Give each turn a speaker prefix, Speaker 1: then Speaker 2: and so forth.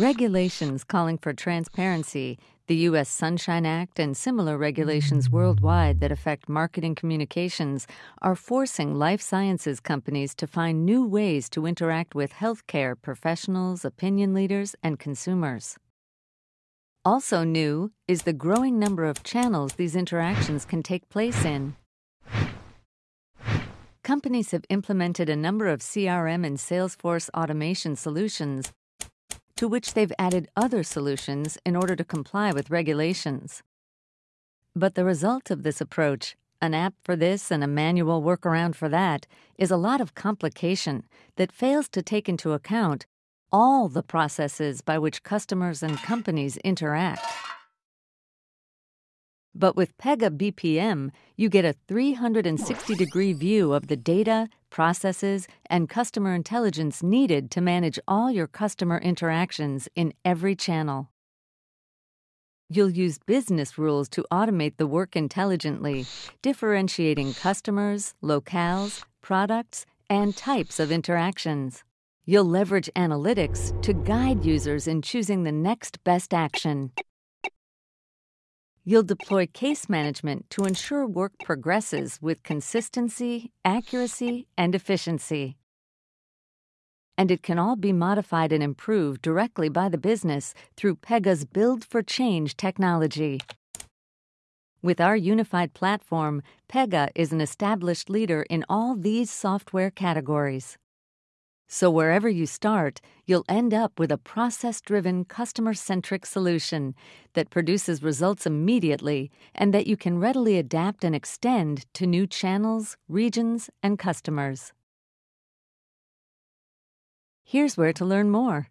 Speaker 1: Regulations calling for transparency, the U.S. Sunshine Act, and similar regulations worldwide that affect marketing communications are forcing life sciences companies to find new ways to interact with healthcare professionals, opinion leaders, and consumers. Also new is the growing number of channels these interactions can take place in. Companies have implemented a number of CRM and Salesforce automation solutions to which they've added other solutions in order to comply with regulations. But the result of this approach, an app for this and a manual workaround for that, is a lot of complication that fails to take into account all the processes by which customers and companies interact. But with Pega BPM, you get a 360 degree view of the data, processes, and customer intelligence needed to manage all your customer interactions in every channel. You'll use business rules to automate the work intelligently, differentiating customers, locales, products, and types of interactions. You'll leverage analytics to guide users in choosing the next best action. You'll deploy case management to ensure work progresses with consistency, accuracy, and efficiency. And it can all be modified and improved directly by the business through Pega's Build for Change technology. With our unified platform, Pega is an established leader in all these software categories. So, wherever you start, you'll end up with a process driven, customer centric solution that produces results immediately and that you can readily adapt and extend to new channels, regions, and customers. Here's where to learn more.